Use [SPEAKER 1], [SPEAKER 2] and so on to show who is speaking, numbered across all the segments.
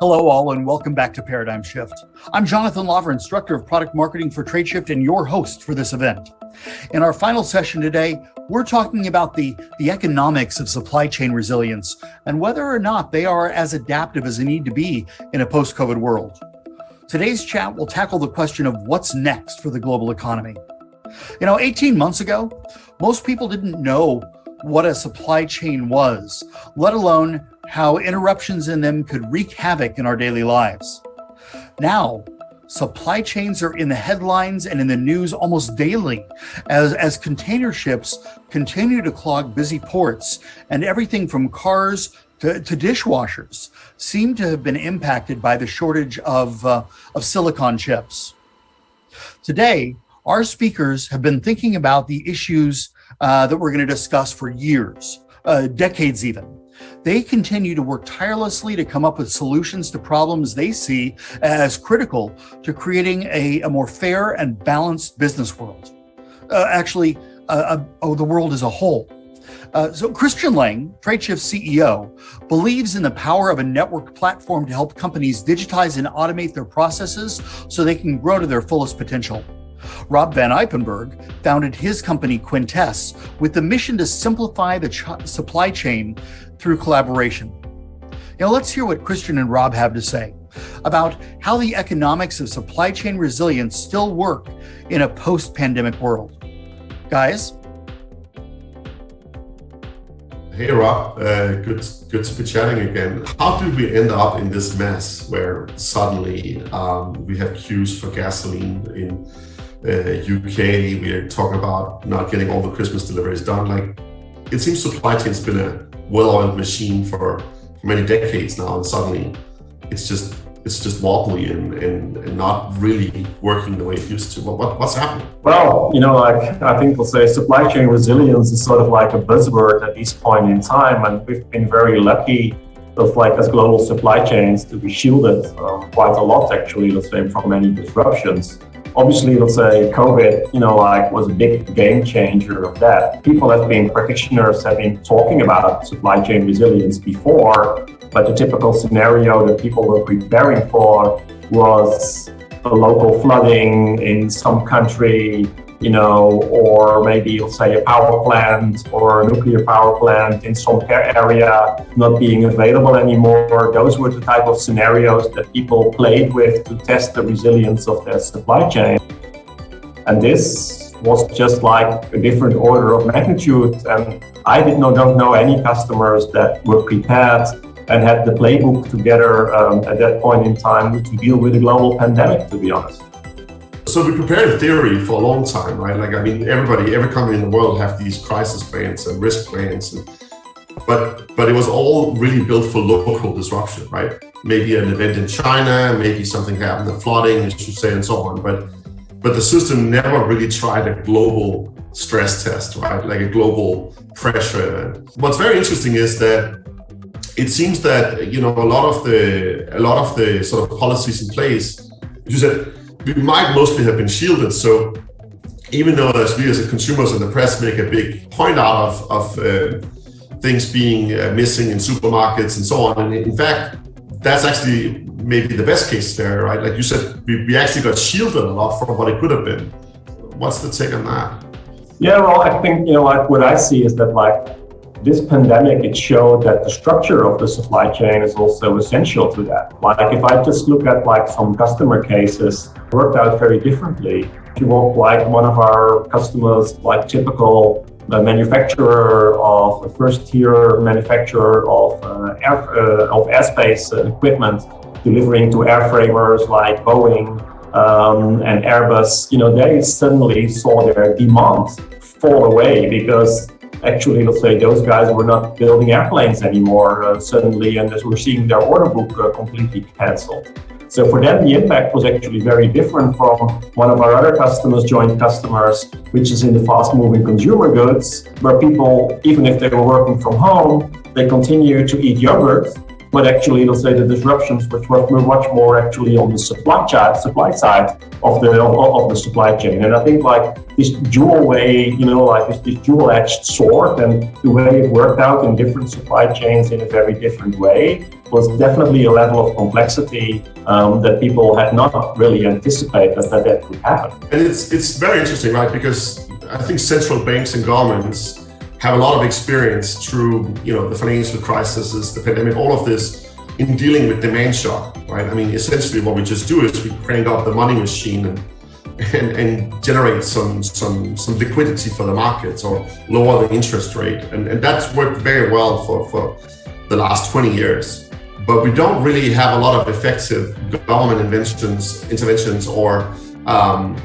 [SPEAKER 1] Hello all and welcome back to Paradigm Shift. I'm Jonathan Laver, instructor of product marketing for TradeShift and your host for this event. In our final session today, we're talking about the, the economics of supply chain resilience and whether or not they are as adaptive as they need to be in a post-COVID world. Today's chat will tackle the question of what's next for the global economy. You know, 18 months ago, most people didn't know what a supply chain was, let alone how interruptions in them could wreak havoc in our daily lives. Now, supply chains are in the headlines and in the news almost daily as, as container ships continue to clog busy ports and everything from cars to, to dishwashers seem to have been impacted by the shortage of, uh, of silicon chips. Today, our speakers have been thinking about the issues uh, that we're going to discuss for years, uh, decades even. They continue to work tirelessly to come up with solutions to problems they see as critical to creating a, a more fair and balanced business world. Uh, actually, uh, uh oh, the world as a whole. Uh, so Christian Lanng, TradeShift CEO, believes in the power of a network platform to help companies digitize and automate their processes so they can grow to their fullest potential. Rob Van Ipenberg founded his company Quintess with the mission to simplify the ch supply chain through collaboration. Now let's hear what Christian and Rob have to say about how the economics of supply chain resilience still work in a post-pandemic world. Guys?
[SPEAKER 2] Hey Rob, uh, good, good to be chatting again. How did we end up in this mess where suddenly um, we have queues for gasoline in Uh, UK, we're talking about not getting all the Christmas deliveries done. Like, it seems supply chain's been a well-oiled machine for, for many decades now, and suddenly it's just it's just wobbly and, and, and, not really working the way it used to. What, what, what's happening?
[SPEAKER 3] Well, you know, like I think we'll say supply chain resilience is sort of like a buzzword at this point in time, and we've been very lucky of like as global supply chains to be shielded quite a lot actually, let's say, from many disruptions. Obviously, let's say COVID, you know, like was a big game changer of that. People have been practitioners have been talking about supply chain resilience before, but the typical scenario that people were preparing for was a local flooding in some country, you know, or maybe let's say a power plant or a nuclear power plant in some area not being available anymore. Those were the type of scenarios that people played with to test the resilience of their supply chain. And this was just like a different order of magnitude. And I did not don't know any customers that were prepared and had the playbook together um, at that point in time to deal with a global pandemic, to be honest.
[SPEAKER 2] So we prepared theory for a long time, right? Like, I mean, everybody, every company in the world have these crisis plans and risk plans, and, but but it was all really built for local disruption, right? Maybe an event in China, maybe something happened, the flooding, as you say, and so on. But but the system never really tried a global stress test, right? Like a global pressure. What's very interesting is that it seems that you know a lot of the a lot of the sort of policies in place. You said we might mostly have been shielded. So even though as we as consumers and the press make a big point out of, of uh, things being uh, missing in supermarkets and so on, and in fact, that's actually maybe the best case there, right? Like you said, we, we actually got shielded a lot from what it could have been. What's the take on that?
[SPEAKER 3] Yeah, well, I think, you know, like what I see is that like this pandemic, it showed that the structure of the supply chain is also essential to that. Like if I just look at like some customer cases, worked out very differently. If you want like one of our customers, like typical uh, manufacturer of first tier manufacturer of uh, air, uh, of airspace equipment, delivering to airframers like Boeing um, and Airbus, you know, they suddenly saw their demand fall away because actually, let's say those guys were not building airplanes anymore uh, suddenly, and as we're seeing their order book uh, completely cancelled. So for them, the impact was actually very different from one of our other customers, joint customers, which is in the fast moving consumer goods, where people, even if they were working from home, they continue to eat yogurt but actually, let's say the disruptions which were much more actually on the supply side, supply side of the of, the supply chain. And I think like this dual way, you know, like this, this dual-edged sword, and the way it worked out in different supply chains in a very different way was definitely a level of complexity um, that people had not really anticipated that that could happen.
[SPEAKER 2] And it's it's very interesting, right? Because I think central banks and governments have a lot of experience through you know the financial crises, the pandemic, all of this in dealing with demand shock, right? I mean, essentially what we just do is we crank up the money machine and and, and generate some some some liquidity for the markets or lower the interest rate, and, and that's worked very well for for the last 20 years. But we don't really have a lot of effective government interventions, interventions or um,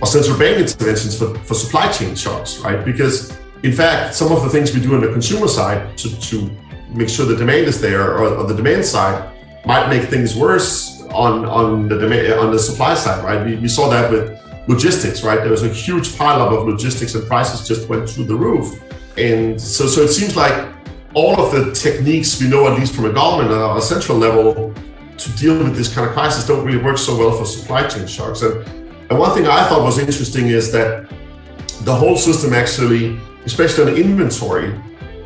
[SPEAKER 2] or central bank interventions for, for supply chain shocks, right? Because in fact, some of the things we do on the consumer side to, to make sure the demand is there or on the demand side might make things worse on, on the demand, on the supply side, right? We, we saw that with logistics, right? There was a huge pileup of logistics and prices just went through the roof. And so, so it seems like all of the techniques we know, at least from a government or a central level, to deal with this kind of crisis don't really work so well for supply chain shocks. And, and one thing I thought was interesting is that the whole system actually especially on inventory,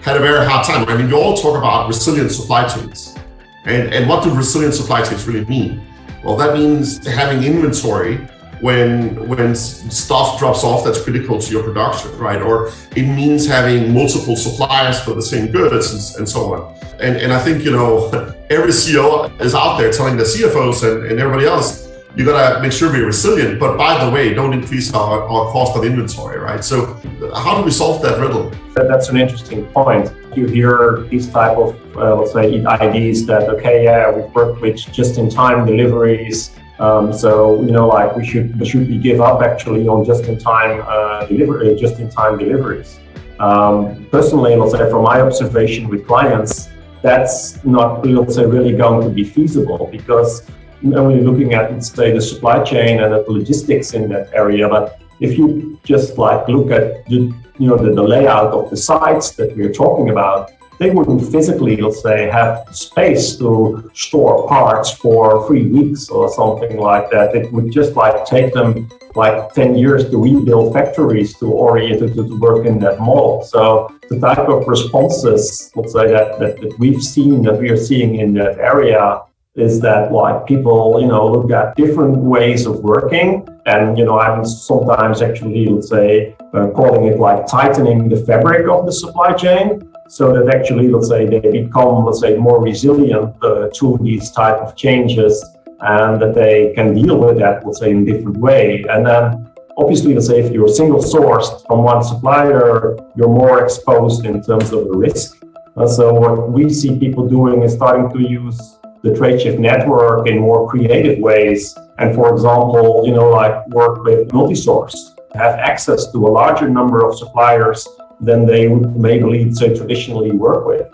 [SPEAKER 2] had a very hard time. I mean, you all talk about resilient supply chains. And, and what do resilient supply chains really mean? Well, that means having inventory when when stuff drops off that's critical to your production, right? Or it means having multiple suppliers for the same goods and, and so on. And, and I think, you know, every CEO is out there telling the CFOs and, and everybody else, you gotta make sure we're resilient. But by the way, don't increase our, our cost of inventory, right? So how do we solve that riddle?
[SPEAKER 3] That's an interesting point. You hear these type of, uh, let's say, ideas that, okay, yeah, we work with just-in-time deliveries. Um, so, you know, like we should, we should be give up actually on just-in-time uh, delivery, just-in-time deliveries. Um, personally, let's say from my observation with clients, that's not, let's say, really going to be feasible because only looking at, say, the supply chain and the logistics in that area, but if you just like look at the, you know, the, the layout of the sites that we're talking about, they wouldn't physically, let's say, have space to store parts for three weeks or something like that. It would just like take them like 10 years to rebuild factories to orient to, to work in that model. So the type of responses, let's say, that, that, that we've seen, that we are seeing in that area is that like people, you know, look at different ways of working. And, you know, I'm sometimes actually, let's say, uh, calling it like tightening the fabric of the supply chain so that actually, let's say, they become, let's say, more resilient uh, to these type of changes and that they can deal with that, let's say, in a different way. And then obviously, let's say, if you're single sourced from one supplier, you're more exposed in terms of the risk. Uh, so what we see people doing is starting to use the Tradeshift network in more creative ways. And for example, you know, like work with multi-source, have access to a larger number of suppliers than they would maybe say traditionally work with.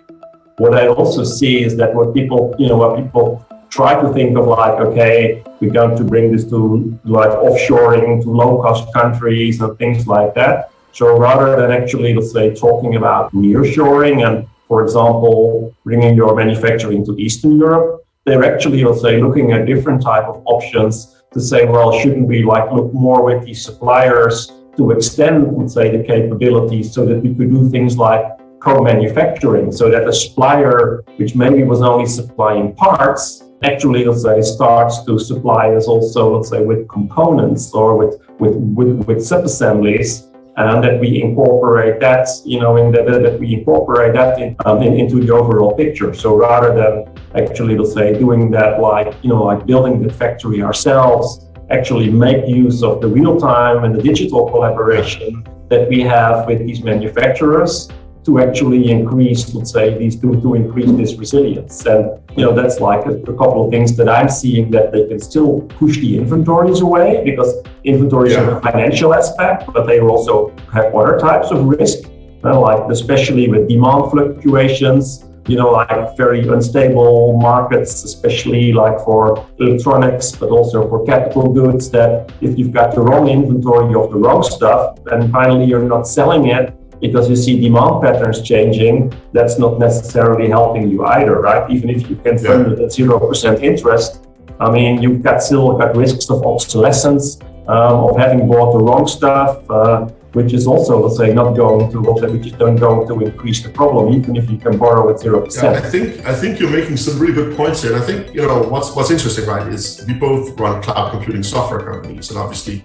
[SPEAKER 3] What I also see is that what people, you know, what people try to think of like, okay, we're going to bring this to like offshoring to low cost countries and things like that. So rather than actually, let's say, talking about nearshoring and for example, bringing your manufacturing to Eastern Europe, they're actually, say, looking at different type of options to say, well, shouldn't we like look more with these suppliers to extend, let's say, the capabilities so that we could do things like co-manufacturing, so that a supplier, which maybe was only supplying parts, actually, let's say, starts to supply us also, let's say, with components or with with with, with sub-assemblies and that we incorporate that, you know, in the, that we incorporate that in, um, in, into the overall picture. So rather than actually, let's say, doing that like, you know, like building the factory ourselves, actually make use of the real time and the digital collaboration that we have with these manufacturers to actually increase, let's say, these to, to increase this resilience. And you know, that's like a, a, couple of things that I'm seeing that they can still push the inventories away because inventories yeah. have a financial aspect, but they also have other types of risk, uh, like especially with demand fluctuations. You know, like very unstable markets, especially like for electronics, but also for capital goods. That if you've got the wrong inventory of the wrong stuff, and finally you're not selling it, because you see demand patterns changing, that's not necessarily helping you either, right? Even if you can fund it at zero percent interest, I mean, you've got still got risks of obsolescence, um, of having bought the wrong stuff, uh, which is also, let's say, not going to, which is not going to increase the problem, even if you can borrow at zero percent.
[SPEAKER 2] Yeah, I think I think you're making some really good points here, and I think you know what's what's interesting, right? Is we both run cloud computing software companies, and obviously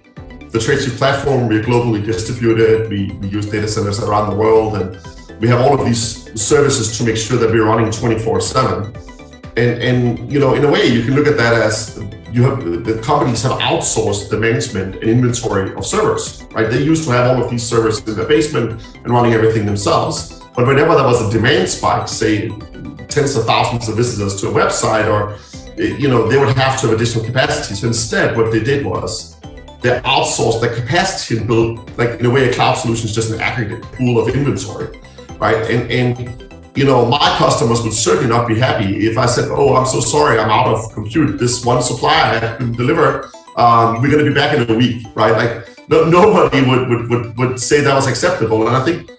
[SPEAKER 2] the Tradeshift platform, we're globally distributed. We, we use data centers around the world, and we have all of these services to make sure that we're running 24 7. And, and you know, in a way, you can look at that as you have the companies have outsourced the management and inventory of servers, right? They used to have all of these servers in the basement and running everything themselves. But whenever there was a demand spike, say tens of thousands of visitors to a website, or you know, they would have to have additional capacity. So instead, what they did was they outsource the capacity and build, like in a way, a cloud solution is just an aggregate pool of inventory, right? And, and you know, my customers would certainly not be happy if I said, oh, I'm so sorry, I'm out of compute. This one had been deliver. Um, we're going to be back in a week, right? Like no, nobody would, would, would, would say that was acceptable. And I think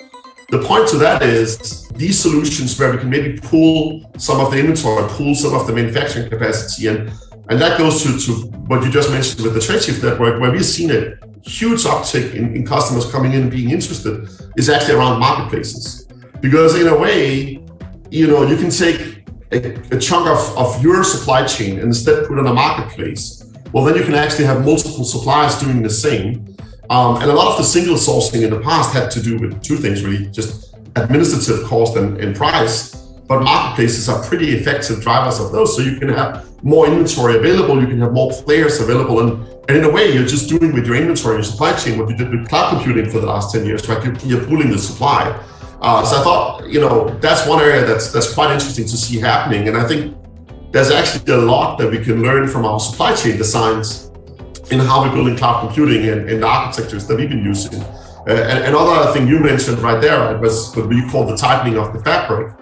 [SPEAKER 2] the point to that is these solutions where we can maybe pull some of the inventory, pull some of the manufacturing capacity and and that goes to, to what you just mentioned with the Tradeshift network, where we've seen a huge uptick in, in customers coming in and being interested is actually around marketplaces. Because in a way, you know, you can take a, a chunk of, of your supply chain and instead put on a marketplace. Well, then you can actually have multiple suppliers doing the same. Um, and a lot of the single sourcing in the past had to do with two things really, just administrative cost and, and price but marketplaces are pretty effective drivers of those. So you can have more inventory available, you can have more players available. And, and in a way, you're just doing with your inventory and supply chain what you did with cloud computing for the last 10 years, right? You're, pooling the supply. Uh, so I thought, you know, that's one area that's that's quite interesting to see happening. And I think there's actually a lot that we can learn from our supply chain designs in how we're building cloud computing and, and the architectures that we've been using. Uh, and another thing you mentioned right there was what we call the tightening of the fabric.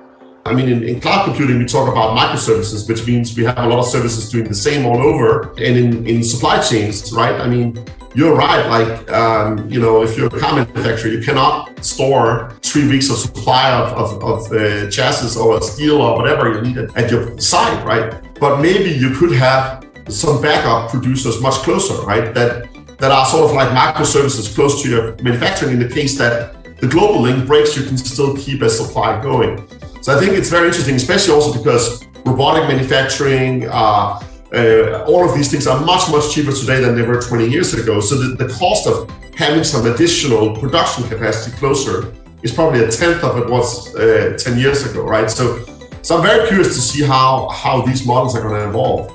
[SPEAKER 2] I mean, in, in, cloud computing, we talk about microservices, which means we have a lot of services doing the same all over. And in, in supply chains, right? I mean, you're right. Like, um, you know, if you're a car manufacturer, you cannot store three weeks of supply of, of, of uh, chassis or steel or whatever you need at your site, right? But maybe you could have some backup producers much closer, right? That that are sort of like microservices close to your manufacturing in the case that the global link breaks, you can still keep a supply going. So I think it's very interesting, especially also because robotic manufacturing, uh, uh, all of these things are much, much cheaper today than they were 20 years ago. So the, the cost of having some additional production capacity closer is probably a tenth of it was uh, 10 years ago, right? So, so I'm very curious to see how, how these models are going to evolve.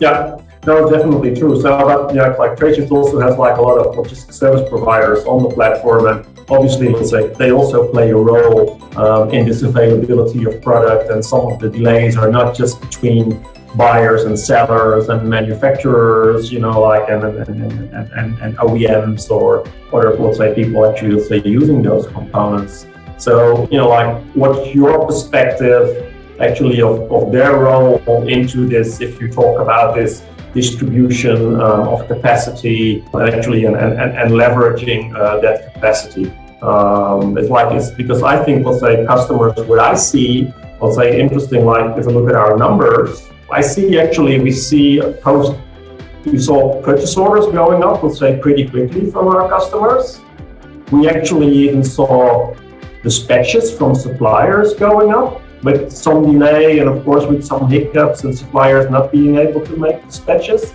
[SPEAKER 3] Yeah, no, definitely true. So that, yeah, like Tradeshift also has like a lot of logistics service providers on the platform and obviously, they also play a role um, in this availability of product, and some of the delays are not just between buyers and sellers and manufacturers, you know, like and and, and, and, and OEMs or other, let's say, people actually, say, using those components. So, you know, like, what's your perspective actually of, of their role into this if you talk about this distribution um, of capacity actually and, and, and leveraging uh, that capacity. Um, it's like it's because I think let's say customers what I see let's say interesting like if we look at our numbers I see actually we see post we saw purchase orders going up let's say pretty quickly from our customers we actually even saw dispatches from suppliers going up with some delay and of course with some hiccups and suppliers not being able to make dispatches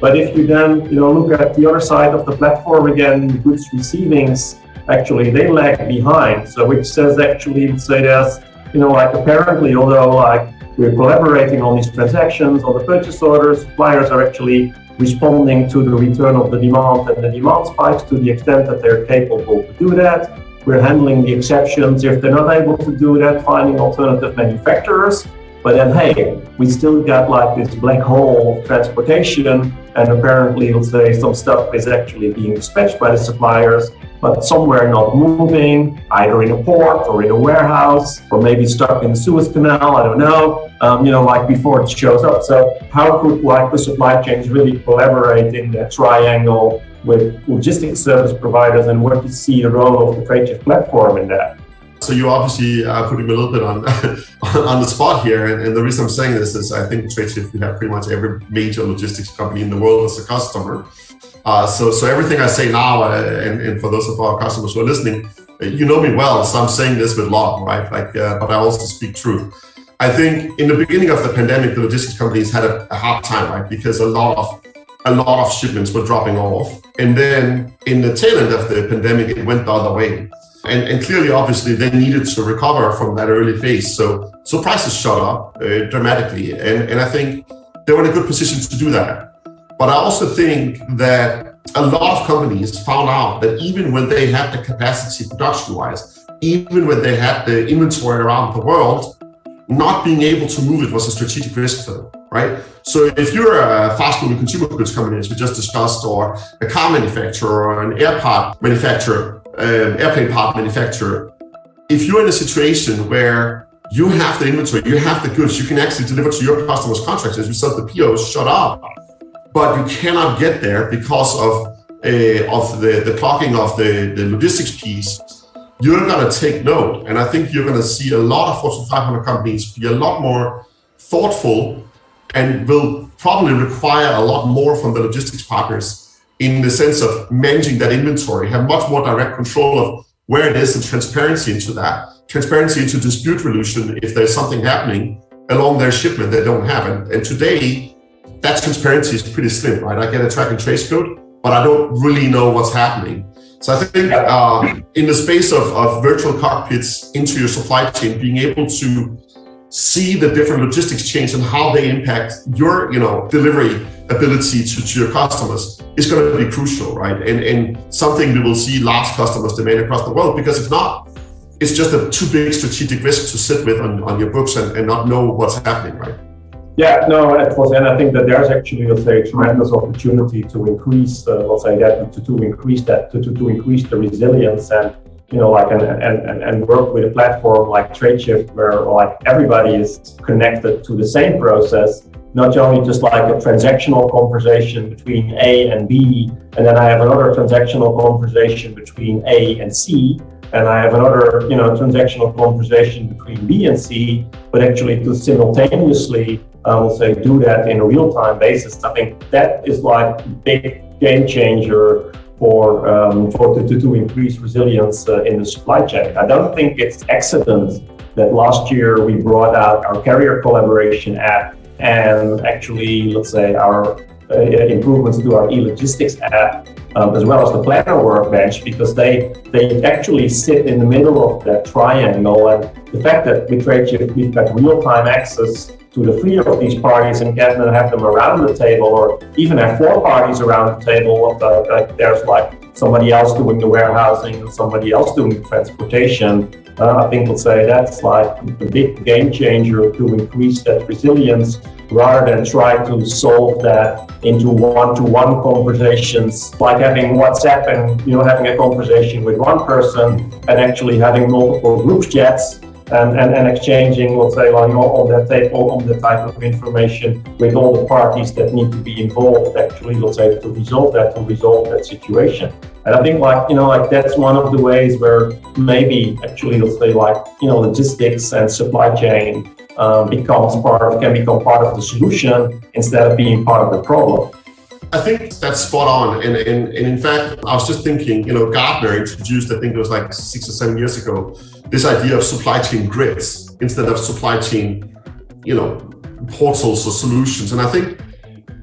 [SPEAKER 3] but if you then you know look at the other side of the platform again goods receivings actually they lag behind. So which says actually say there's you know like apparently although like we're collaborating on these transactions on the purchase orders, suppliers are actually responding to the return of the demand and the demand spikes to the extent that they're capable to do that. We're handling the exceptions if they're not able to do that, finding alternative manufacturers. But then, hey, we still got like this black hole of transportation, and apparently, let's say some stuff is actually being dispatched by the suppliers, but somewhere not moving, either in a port or in a warehouse, or maybe stuck in the Suez Canal, I don't know, um, you know, like before it shows up. So how could like the supply chains really collaborate in that triangle with logistics service providers and what you see the role of the TradeShift platform in that.
[SPEAKER 2] So you obviously are putting me a little bit on on the spot here, and, and, the reason I'm saying this is I think TradeShift we have pretty much every major logistics company in the world as a customer. Uh, so so everything I say now, uh, and, and, for those of our customers who are listening, uh, you know me well, so I'm saying this with love, right? Like, uh, but I also speak truth. I think in the beginning of the pandemic, the logistics companies had a, a hard time, right? Because a lot of a lot of shipments were dropping off, and then in the tail end of the pandemic, it went the other way. And, and, clearly, obviously, they needed to recover from that early phase. So, so prices shot up uh, dramatically. And, and I think they were in a good position to do that. But I also think that a lot of companies found out that even when they had the capacity production-wise, even when they had the inventory around the world, not being able to move it was a strategic risk for them, right? So if you're a fast-moving consumer goods company, as we just discussed, or a car manufacturer or an air part manufacturer, um, airplane part manufacturer, if you're in a situation where you have the inventory, you have the goods, you can actually deliver to your customers' contracts, as you said, the POs shut up, but you cannot get there because of uh, of the, the clocking of the, the logistics piece, you're going to take note. And I think you're going to see a lot of Fortune 500 companies be a lot more thoughtful and will probably require a lot more from the logistics partners in the sense of managing that inventory, have much more direct control of where it is and transparency into that. Transparency into dispute resolution if there's something happening along their shipment they don't have. And, and today, that transparency is pretty slim, right? I get a track and trace code, but I don't really know what's happening. So I think uh, in the space of, of virtual cockpits into your supply chain, being able to see the different logistics chains and how they impact your you know delivery ability to, to your customers is going to be crucial right? And and something we will see large customers demand across the world because if not it's just a too big strategic risk to sit with on, on your books and, and not know what's happening right?
[SPEAKER 3] Yeah, no, of course, and I think that there's actually, let's say, a tremendous opportunity to increase, uh, let's say, that to, to increase that to, to, to increase the resilience and you know, like and, and, and work with a platform like TradeShift where like everybody is connected to the same process, not only just like a transactional conversation between A and B, and then I have another transactional conversation between A and C, and I have another, you know, transactional conversation between B and C, but actually to simultaneously, I will say, do that in a real-time basis. I think that is like big game changer for um, for to, to increase resilience uh, in the supply chain. I don't think it's accident that last year we brought out our carrier collaboration app and actually, let's say, our uh, improvements to our e-logistics app, um, as well as the planner workbench, because they they actually sit in the middle of that triangle. And the fact that TradeShift we've got real-time access to the three of these parties and get them have them around the table, or even have four parties around the table. Like there's like somebody else doing the warehousing and somebody else doing the transportation. Uh, I think we'll say that's like a big game changer to increase that resilience rather than try to solve that into one-to-one -one conversations, like having WhatsApp and you know having a conversation with one person and actually having multiple group chats and, and, and exchanging, let's say, like, on that type, on the type of information with all the parties that need to be involved, actually, let's say, to resolve that, to resolve that situation. And I think, like, you know, like that's one of the ways where maybe actually, let's say, like, you know, logistics and supply chain um, becomes part of, can become part of the solution instead of being part of the problem.
[SPEAKER 2] I think that's spot on. And, and, and in fact, I was just thinking, you know, Gartner introduced, I think it was like six or seven years ago, this idea of supply chain grids instead of supply chain, you know, portals or solutions. And I think,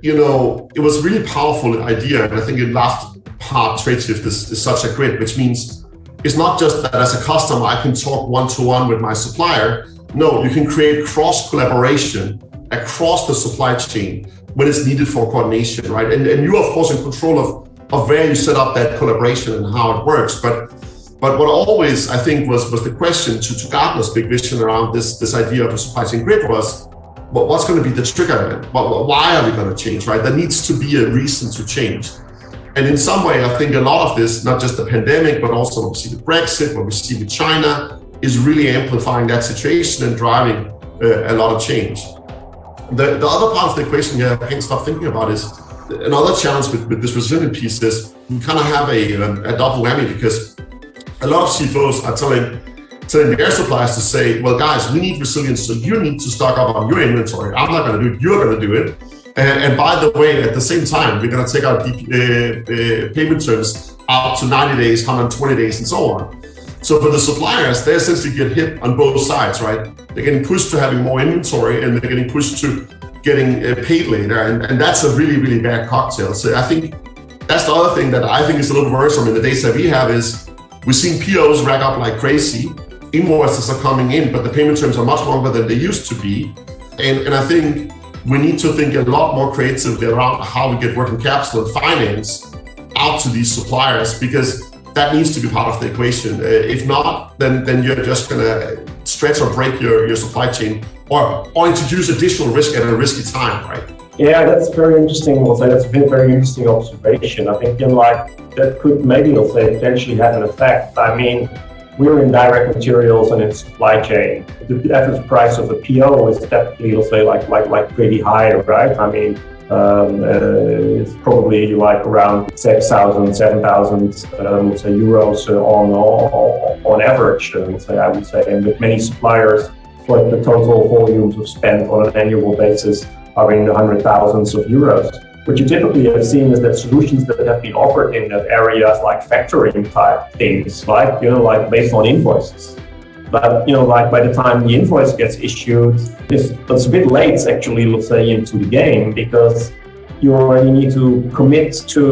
[SPEAKER 2] you know, it was really powerful idea. And I think in last part, TradeShift is, is such a grid, which means it's not just that as a customer, I can talk one-to-one -one with my supplier. No, you can create cross collaboration across the supply chain when it's needed for coordination, right? And, and you're of course in control of, of where you set up that collaboration and how it works. But but what always I think was was the question to, to Gartner's big vision around this this idea of a supply chain grid was well, what's going to be the trigger event? Why are we going to change, right? There needs to be a reason to change. And in some way, I think a lot of this, not just the pandemic, but also what we see with Brexit, what we see with China, is really amplifying that situation and driving uh, a lot of change. The, the other part of the equation here I can't stop thinking about is another challenge with, with this resilient piece is you kind of have a, a, a double whammy because a lot of CFOs are telling telling their suppliers to say, well, guys, we need resilience, so you need to stock up on your inventory. I'm not going to do it. You're going to do it. And, and, by the way, at the same time, we're going to take our uh, uh, payment terms up to 90 days, 120 days, and so on. So for the suppliers, they essentially get hit on both sides, right? They're getting pushed to having more inventory, and they're getting pushed to getting uh, paid later, and, and that's a really, really bad cocktail. So I think that's the other thing that I think is a little worrisome in the data we have is we're seeing POs rack up like crazy. Invoices are coming in, but the payment terms are much longer than they used to be. And, and I think we need to think a lot more creatively around how we get working capital and finance out to these suppliers because that needs to be part of the equation. Uh, if not, then, then you're just going to stretch or break your, your supply chain or, or introduce additional risk at a risky time, right?
[SPEAKER 3] Yeah, that's very interesting. We'll that's a very interesting observation. I think, you know, like that could maybe, we'll say, potentially have an effect. I mean, we're in direct materials and in supply chain. The average price of a PO is definitely, let's say, like like like pretty high, right? I mean, um, uh, it's probably like around 6,000, 7,000 um, euros on, on average. Say, I would say, and with many suppliers, like the total volumes of spend on an annual basis are in the hundred thousands of euros. What you typically have seen is that solutions that have been offered in that areas like factoring type things, like you know, like based on invoices. But you know, like by the time the invoice gets issued, it's, it's a bit late actually, let's say, into the game because you already need to commit to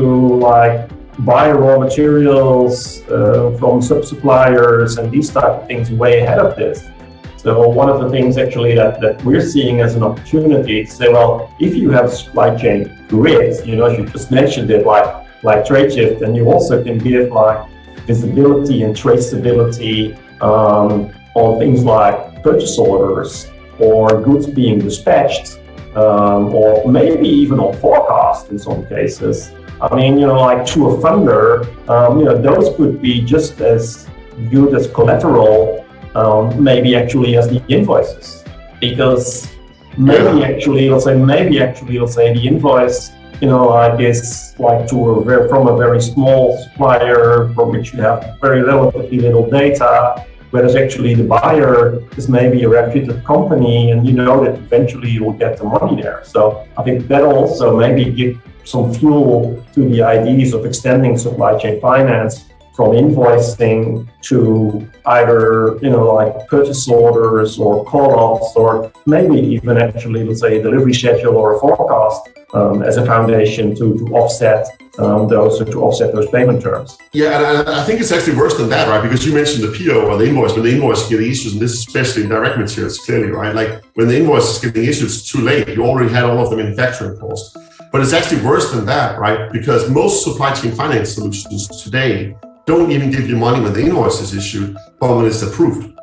[SPEAKER 3] like buy raw materials uh, from sub suppliers and these type of things way ahead of this. So one of the things actually that, that we're seeing as an opportunity to say, well, if you have supply chain grids, you know, you just mentioned it like like Tradeshift, and you also can give like visibility and traceability um, on things like purchase orders or goods being dispatched, um, or maybe even on forecast in some cases. I mean, you know, like to a funder, um, you know, those could be just as good as collateral um, maybe actually as the invoices because maybe actually let's say maybe actually let's say the invoice you know like is like to a very, from a very small supplier from which you have very relatively little data whereas actually the buyer is maybe a reputed company and you know that eventually you will get the money there. So i think that also maybe give some fuel to the ideas of extending supply chain finance from invoicing to either, you know, like purchase orders or call-offs or maybe even actually, let's say, a delivery schedule or a forecast um, as a foundation to, to offset um, those to offset those payment terms.
[SPEAKER 2] Yeah, and I, think it's actually worse than that, right? Because you mentioned the PO or the invoice, when the invoice is getting issued, and this is especially in direct materials, clearly, right? Like when the invoice is getting issued, it's too late. You already had all of the manufacturing costs. But it's actually worse than that, right? Because most supply chain finance solutions today don't even give you money when the invoice is issued, but when it's approved.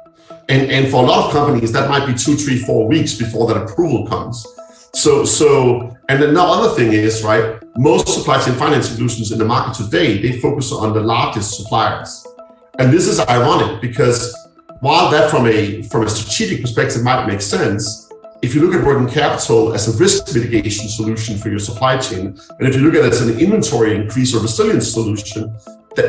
[SPEAKER 2] And, and for a lot of companies, that might be two, three, four weeks before that approval comes. So, so, and then the other thing is, right, most supply chain finance solutions in the market today, they focus on the largest suppliers. And this is ironic because while that from a, from a strategic perspective might make sense, if you look at working capital as a risk mitigation solution for your supply chain, and if you look at it as an inventory increase or resilience solution,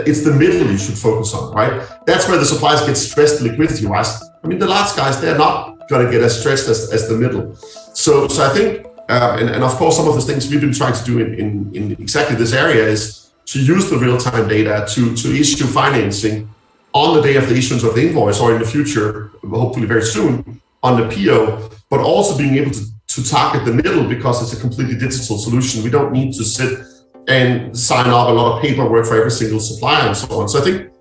[SPEAKER 2] it's the middle you should focus on, right? That's where the suppliers get stressed liquidity-wise. I mean, the large guys, they're not going to get as stressed as, as the middle. So, so I think, uh, and, and of course, some of the things we've been trying to do in, in, in exactly this area is to use the real-time data to, to issue financing on the day of the issuance of the invoice or in the future, hopefully very soon, on the PO, but also being able to, to target the middle because it's a completely digital solution. We don't need to sit and sign up a lot of paperwork for every single supplier and so on. So I think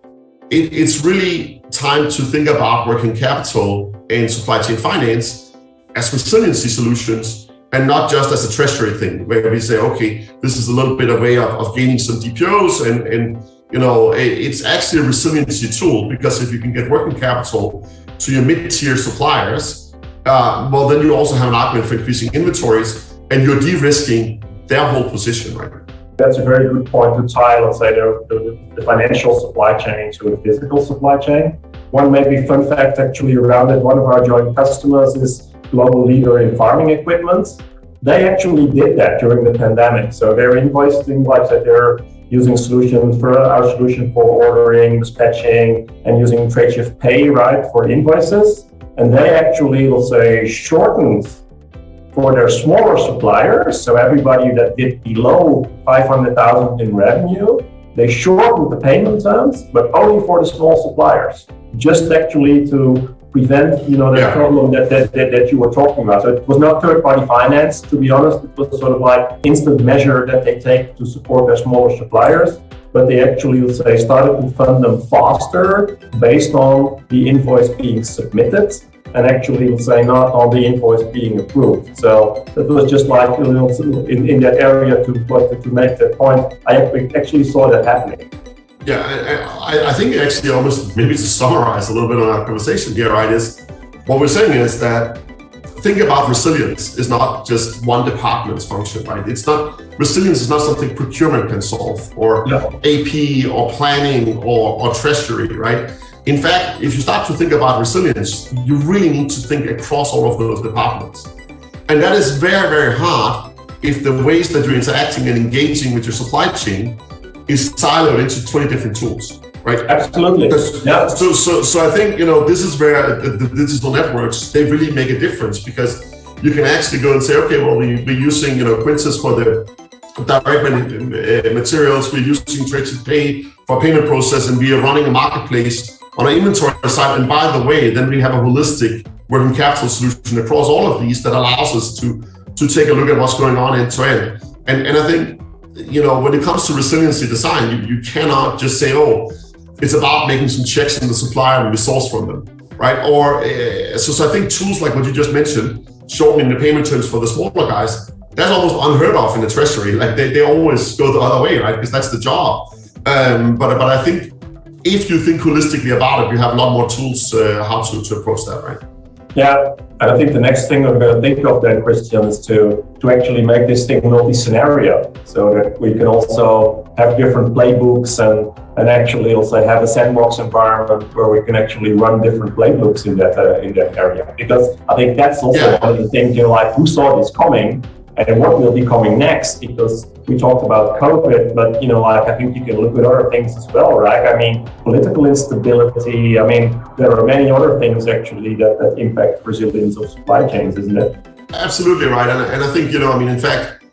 [SPEAKER 2] it, it's really time to think about working capital and supply chain finance as resiliency solutions and not just as a treasury thing where we say, okay, this is a little bit of way of, of gaining some DPOs and, and you know, it's actually a resiliency tool because if you can get working capital to your mid-tier suppliers, uh, well, then you also have an argument for increasing inventories and you're de-risking their whole position, right?
[SPEAKER 3] That's a very good point to tie, let's say, the, the, the financial supply chain to the physical supply chain. One maybe fun fact actually around it, one of our joint customers is global leader in farming equipment. they actually did that during the pandemic. So they're invoicing like they're using solutions for our solution for ordering, dispatching, and using Tradeshift Pay, right, for invoices. And they actually will say shortened for their smaller suppliers. So everybody that did below 500,000 in revenue, they shortened the payment terms, but only for the small suppliers, just actually to prevent, you know, the yeah. problem that, that, that, that, you were talking about. So it was not third-party finance, to be honest. It was sort of like instant measure that they take to support their smaller suppliers. But they actually, let's say, started to fund them faster based on the invoice being submitted and actually, let's say, not on the invoice being approved. So it was just like in, in that area to, to make that point. I actually saw that happening.
[SPEAKER 2] Yeah, I, I, think actually almost maybe to summarize a little bit on our conversation here, right, is what we're saying is that think about resilience is not just one department's function, right? It's not, resilience is not something procurement can solve or AP or planning or, or treasury, right? In fact, if you start to think about resilience, you really need to think across all of those departments. And that is very, very hard if the ways that you're interacting and engaging with your supply chain is siloed into 20 different tools, right?
[SPEAKER 3] Absolutely.
[SPEAKER 2] Yeah. So, so, so I think, you know, this is where the, the digital networks, they really make a difference because you can actually go and say, okay, well, we, we're using, you know, Quintus for the direct uh, materials, we're using Tradeshift Pay for payment process, and we are running a marketplace on our inventory side. And by the way, then we have a holistic working capital solution across all of these that allows us to, to take a look at what's going on end to end. And, and I think you know, when it comes to resiliency design, you, you cannot just say, oh, it's about making some checks in the supplier and we source from them, right? Or uh, so, so I think tools like what you just mentioned, shortening the payment terms for the smaller guys, that's almost unheard of in the treasury. Like they, they always go the other way, right? Because that's the job. Um, but but I think if you think holistically about it, you have a lot more tools uh, how to, to approach that, right?
[SPEAKER 3] Yeah, I think the next thing we're going to think of then, Christian, is to, to actually make this thing multi-scenario so that we can also have different playbooks and, and actually also have a sandbox environment where we can actually run different playbooks in that uh, in that area. Because I think that's also yeah. one of the things, you know, like who saw this coming and what will be coming next because we talked about COVID, but you know, like I think you can look at other things as well, right? I mean, political instability. I mean, there are many other things actually that, that impact resilience of supply chains, isn't it?
[SPEAKER 2] Absolutely right, and, and I think you know, I mean, in fact,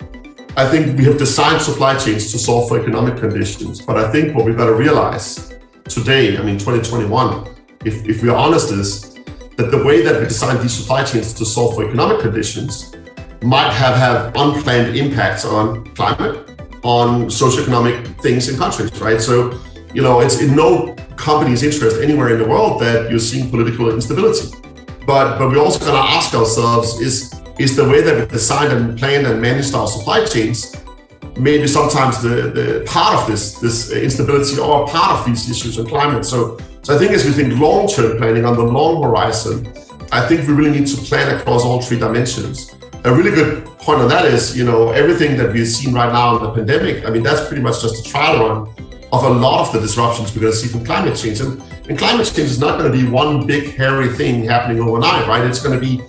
[SPEAKER 2] I think we have designed supply chains to solve for economic conditions, but I think what we've got to realize today, I mean, 2021, if, if we are honest, is that the way that we design these supply chains to solve for economic conditions might have have unplanned impacts on climate, on socioeconomic things in countries, right? So, you know, it's in no company's interest anywhere in the world that you're seeing political instability. But but we also got to ask ourselves: is is the way that we designed and planned and managed our supply chains maybe sometimes the, the part of this this instability or part of these issues in climate? So so I think as we think long-term planning on the long horizon, I think we really need to plan across all three dimensions a really good point on that is, you know, everything that we've seen right now in the pandemic, I mean, that's pretty much just a trial run of a lot of the disruptions we're going to see from climate change. And, and climate change is not going to be one big hairy thing happening overnight, right? It's going to be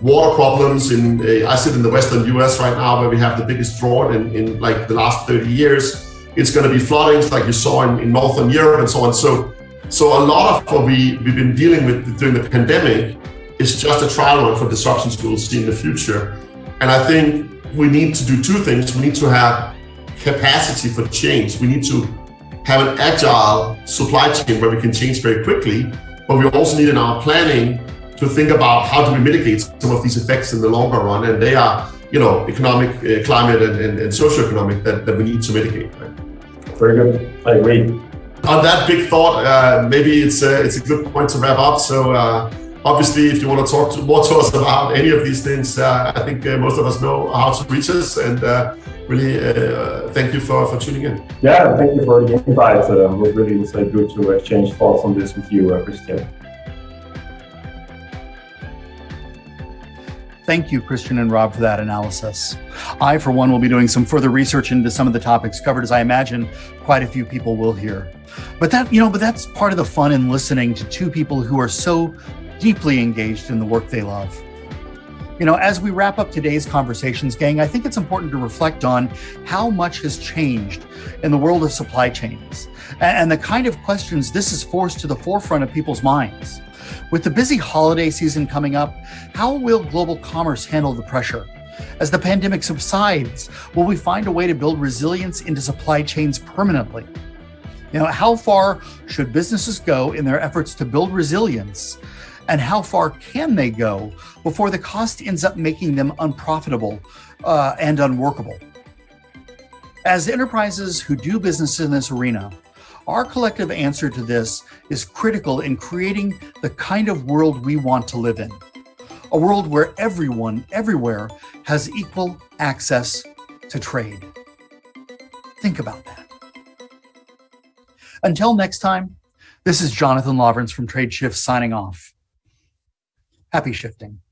[SPEAKER 2] water problems in, uh, I sit in the Western US right now where we have the biggest drought in, in like the last 30 years. It's going to be floodings like you saw in, in Northern Europe and so on. So, so a lot of what we, we've been dealing with during the pandemic is just a trial run for disruptions we will see in the future. And I think we need to do two things. We need to have capacity for change. We need to have an agile supply chain where we can change very quickly, but we also need in our planning to think about how do we mitigate some of these effects in the longer run. And they are, you know, economic, uh, climate, and, and, and socioeconomic that, that we need to mitigate. Right?
[SPEAKER 3] Very good. I agree.
[SPEAKER 2] On that big thought, uh, maybe it's a, it's a good point to wrap up. So. Uh, obviously, if you want to talk to, more to us about any of these things, uh, I think uh, most of us know how to reach us. And uh, really, uh, thank you for, for tuning in.
[SPEAKER 3] Yeah, thank you for the invite. Uh, it was really good to exchange thoughts on this with you, uh, Christian.
[SPEAKER 1] Thank you, Christian and Rob, for that analysis. I, for one, will be doing some further research into some of the topics covered, as I imagine quite a few people will hear. But that, you know, but that's part of the fun in listening to two people who are so deeply engaged in the work they love. You know, as we wrap up today's conversations, gang, I think it's important to reflect on how much has changed in the world of supply chains and the kind of questions this has forced to the forefront of people's minds. With the busy holiday season coming up, how will global commerce handle the pressure? As the pandemic subsides, will we find a way to build resilience into supply chains permanently? You know, how far should businesses go in their efforts to build resilience and how far can they go before the cost ends up making them unprofitable uh, and unworkable? As enterprises who do business in this arena, our collective answer to this is critical in creating the kind of world we want to live in. A world where everyone, everywhere, has equal access to trade. Think about that. Until next time, this is Jonathan Lawrence from TradeShift signing off. Happy shifting.